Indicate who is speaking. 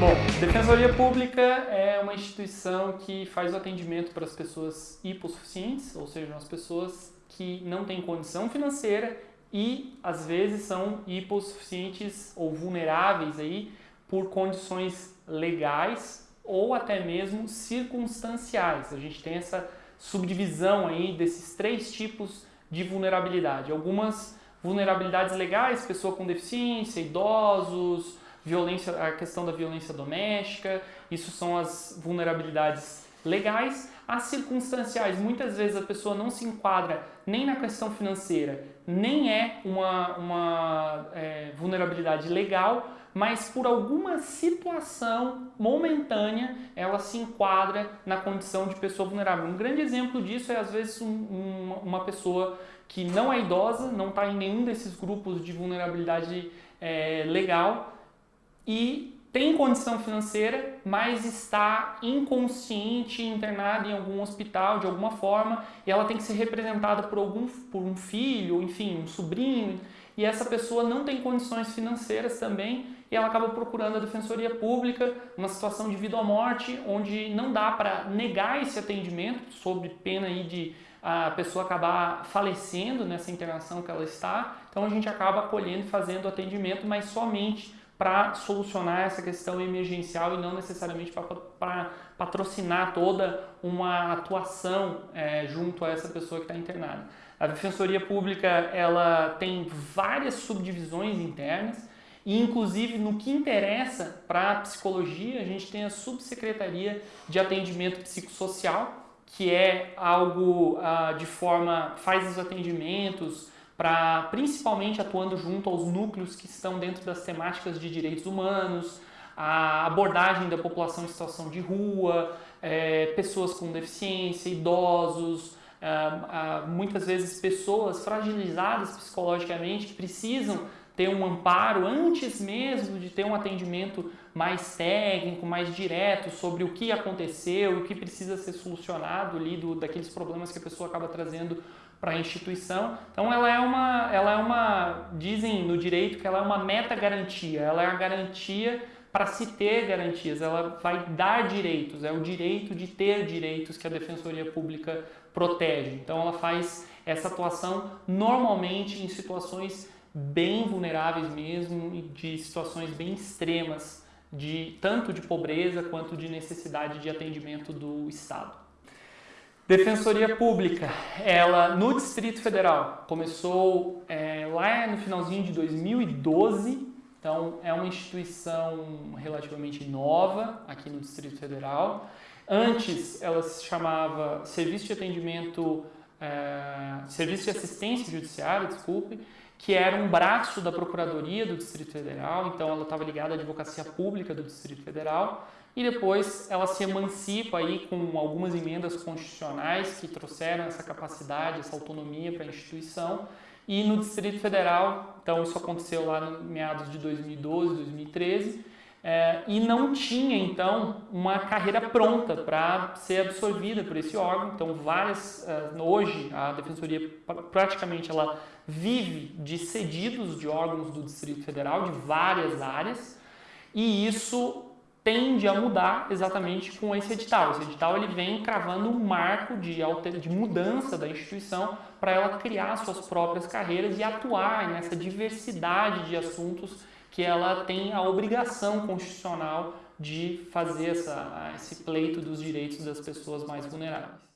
Speaker 1: Bom, Defensoria Pública é uma instituição que faz o atendimento para as pessoas hipossuficientes, ou seja, as pessoas que não têm condição financeira e às vezes são hipossuficientes ou vulneráveis aí por condições legais ou até mesmo circunstanciais. A gente tem essa subdivisão aí desses três tipos de vulnerabilidade. Algumas vulnerabilidades legais, pessoa com deficiência, idosos, violência, a questão da violência doméstica, isso são as vulnerabilidades legais. As circunstanciais, muitas vezes a pessoa não se enquadra nem na questão financeira, nem é uma, uma é, vulnerabilidade legal, mas por alguma situação momentânea ela se enquadra na condição de pessoa vulnerável. Um grande exemplo disso é às vezes um, um, uma pessoa que não é idosa, não está em nenhum desses grupos de vulnerabilidade é, legal, e tem condição financeira, mas está inconsciente, internada em algum hospital de alguma forma, e ela tem que ser representada por algum por um filho, enfim, um sobrinho, e essa pessoa não tem condições financeiras também, e ela acaba procurando a defensoria pública, uma situação de vida ou morte, onde não dá para negar esse atendimento, sob pena aí de a pessoa acabar falecendo nessa internação que ela está, então a gente acaba acolhendo e fazendo o atendimento, mas somente para solucionar essa questão emergencial e não necessariamente para patrocinar toda uma atuação é, junto a essa pessoa que está internada. A Defensoria Pública ela tem várias subdivisões internas e inclusive no que interessa para a psicologia a gente tem a Subsecretaria de Atendimento Psicossocial que é algo ah, de forma, faz os atendimentos, para principalmente atuando junto aos núcleos que estão dentro das temáticas de direitos humanos, a abordagem da população em situação de rua, é, pessoas com deficiência, idosos, é, muitas vezes pessoas fragilizadas psicologicamente que precisam ter um amparo antes mesmo de ter um atendimento mais técnico, mais direto sobre o que aconteceu o que precisa ser solucionado ali do, daqueles problemas que a pessoa acaba trazendo para a instituição. Então ela é uma, ela é uma, dizem no direito que ela é uma meta garantia, ela é a garantia para se ter garantias, ela vai dar direitos, é o direito de ter direitos que a Defensoria Pública protege. Então ela faz essa atuação normalmente em situações bem vulneráveis mesmo de situações bem extremas, de tanto de pobreza quanto de necessidade de atendimento do Estado. Defensoria Pública, ela no Distrito Federal começou é, lá no finalzinho de 2012, então é uma instituição relativamente nova aqui no Distrito Federal. Antes ela se chamava Serviço de Atendimento, é, Serviço de Assistência Judiciária, desculpe, que era um braço da Procuradoria do Distrito Federal, então ela estava ligada à Advocacia Pública do Distrito Federal e depois ela se emancipa aí com algumas emendas constitucionais que trouxeram essa capacidade, essa autonomia para a instituição. E no Distrito Federal, então isso aconteceu lá no meados de 2012, 2013, é, e não tinha então uma carreira pronta para ser absorvida por esse órgão. Então várias, uh, hoje a Defensoria praticamente ela vive de cedidos de órgãos do Distrito Federal de várias áreas e isso tende a mudar exatamente com esse edital. Esse edital ele vem cravando um marco de, de mudança da instituição para ela criar suas próprias carreiras e atuar nessa diversidade de assuntos que ela tem a obrigação constitucional de fazer essa, esse pleito dos direitos das pessoas mais vulneráveis.